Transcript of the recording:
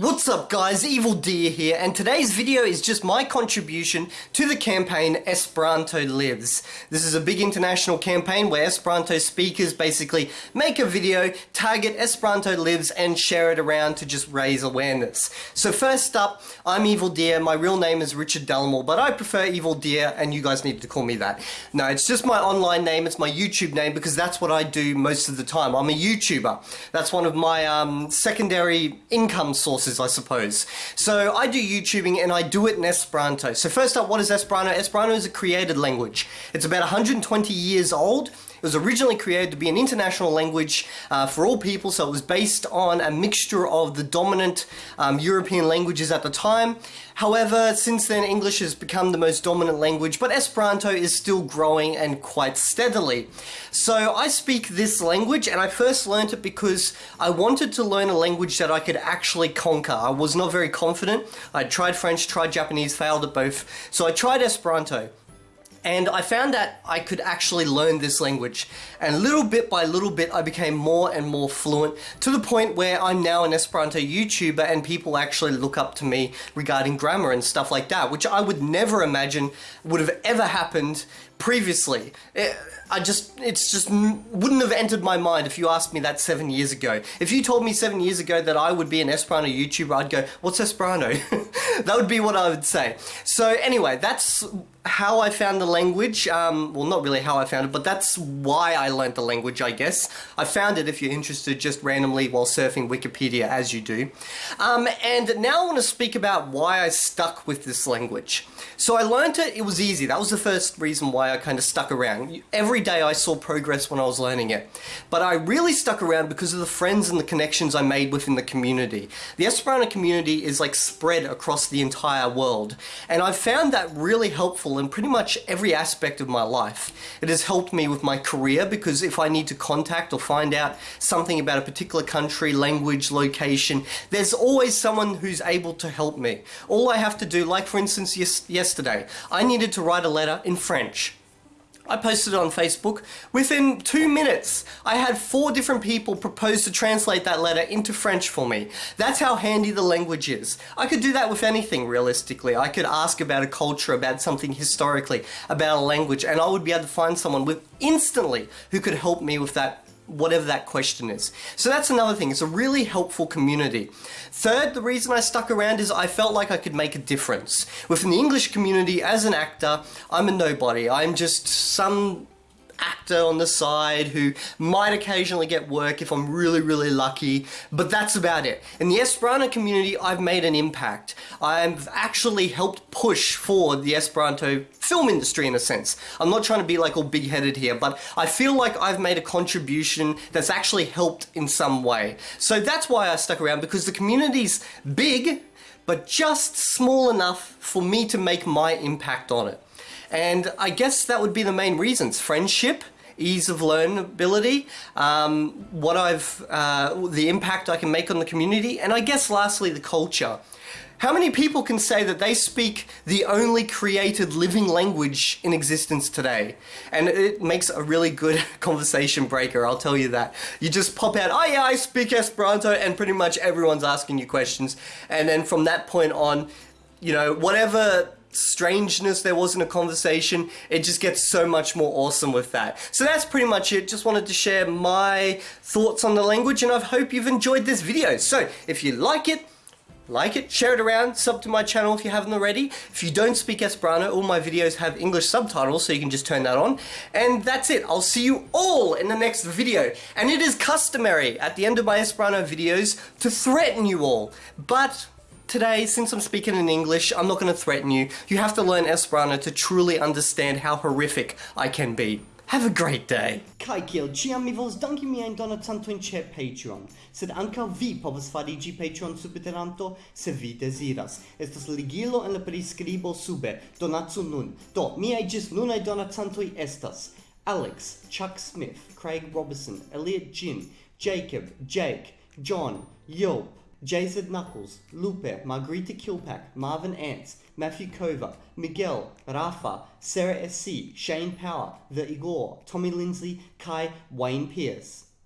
What's up guys, Evil Deer here, and today's video is just my contribution to the campaign Esperanto Lives. This is a big international campaign where Esperanto speakers basically make a video, target Esperanto Lives, and share it around to just raise awareness. So first up, I'm Evil Deer, my real name is Richard Dallimore, but I prefer Evil Deer, and you guys need to call me that. No, it's just my online name, it's my YouTube name, because that's what I do most of the time. I'm a YouTuber. That's one of my um, secondary income sources I suppose. So I do YouTubing and I do it in Esperanto. So first up, what is Esperanto? Esperanto is a created language. It's about 120 years old. It was originally created to be an international language uh, for all people, so it was based on a mixture of the dominant um, European languages at the time. However, since then English has become the most dominant language, but Esperanto is still growing and quite steadily. So I speak this language and I first learned it because I wanted to learn a language that I could actually conquer. I was not very confident. I tried French, tried Japanese, failed at both. So I tried Esperanto. And I found that I could actually learn this language. And little bit by little bit, I became more and more fluent to the point where I'm now an Esperanto YouTuber and people actually look up to me regarding grammar and stuff like that, which I would never imagine would have ever happened previously. It, I just, it's just wouldn't have entered my mind if you asked me that seven years ago. If you told me seven years ago that I would be an Esperanto YouTuber, I'd go, what's Esperanto? that would be what I would say. So anyway, that's how I found the language. Um, well, not really how I found it, but that's why I learned the language, I guess. I found it if you're interested just randomly while surfing Wikipedia, as you do. Um, and now I want to speak about why I stuck with this language. So I learned it, it was easy. That was the first reason why I kind of stuck around. Every day I saw progress when I was learning it. But I really stuck around because of the friends and the connections I made within the community. The Esperanto community is like spread across the entire world. And I've found that really helpful in pretty much every aspect of my life. It has helped me with my career because if I need to contact or find out something about a particular country, language, location, there's always someone who's able to help me. All I have to do, like for instance yesterday, I needed to write a letter in French. I posted it on Facebook. Within two minutes, I had four different people propose to translate that letter into French for me. That's how handy the language is. I could do that with anything, realistically. I could ask about a culture, about something historically, about a language, and I would be able to find someone with instantly who could help me with that whatever that question is. So that's another thing, it's a really helpful community. Third, the reason I stuck around is I felt like I could make a difference. Within the English community, as an actor, I'm a nobody. I'm just some actor on the side who might occasionally get work if I'm really, really lucky, but that's about it. In the Esperanto community, I've made an impact. I've actually helped push forward the Esperanto film industry in a sense. I'm not trying to be like all big-headed here, but I feel like I've made a contribution that's actually helped in some way. So that's why I stuck around, because the community's big, but just small enough for me to make my impact on it. And I guess that would be the main reasons. Friendship, ease of learnability, um, what I've, uh, the impact I can make on the community, and I guess lastly the culture. How many people can say that they speak the only created living language in existence today? And it makes a really good conversation breaker, I'll tell you that. You just pop out, oh yeah, I speak Esperanto, and pretty much everyone's asking you questions. And then from that point on, you know, whatever strangeness there was in a conversation, it just gets so much more awesome with that. So that's pretty much it. Just wanted to share my thoughts on the language and I hope you've enjoyed this video. So if you like it, like it, share it around, sub to my channel if you haven't already. If you don't speak Esperanto, all my videos have English subtitles, so you can just turn that on. And that's it. I'll see you all in the next video. And it is customary at the end of my Esperanto videos to threaten you all. But Today, since I'm speaking in English, I'm not going to threaten you. You have to learn Esperanto to truly understand how horrific I can be. Have a great day. Kai kiel ĉiam mi volas danki miajn donacantojn ĉe Patreon, sed ankaŭ vi povas fariĝi Patreon subtenanto se vi deziras. Estas ligilo en la priskribo sube. Donacu nun. Do, miaj ĝis nunaj donacantoj estas Alex, Chuck Smith, Craig Robertson, Elliot Jin, Jacob, Jake, John, Yelp, Jason Knuckles, Lupe, Margarita Kilpack, Marvin Ants, Matthew Kova, Miguel, Rafa, Sarah S.C., Shane Power, The Igor, Tommy Lindsay, Kai, Wayne Pierce.